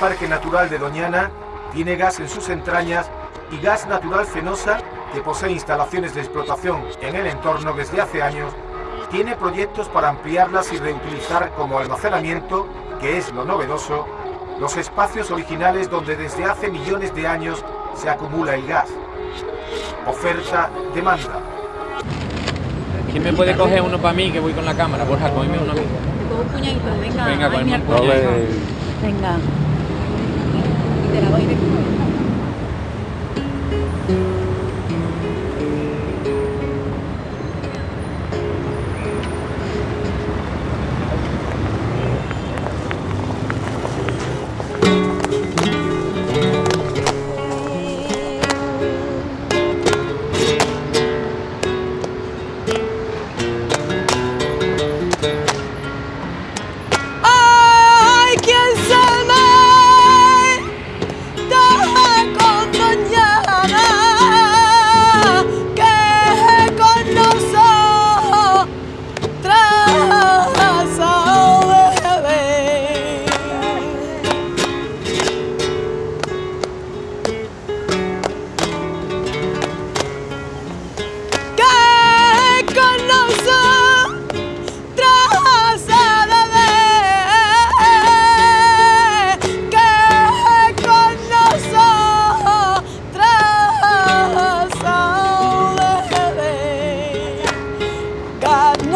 Parque Natural de Doñana tiene gas en sus entrañas y gas natural fenosa, que posee instalaciones de explotación en el entorno desde hace años, tiene proyectos para ampliarlas y reutilizar como almacenamiento, que es lo novedoso, los espacios originales donde desde hace millones de años se acumula el gas. Oferta, demanda. ¿Quién me puede coger uno para mí que voy con la cámara? Borja, cógeme uno a mí. un puñadito, venga. Venga, te la doy después.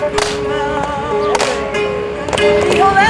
Hold on.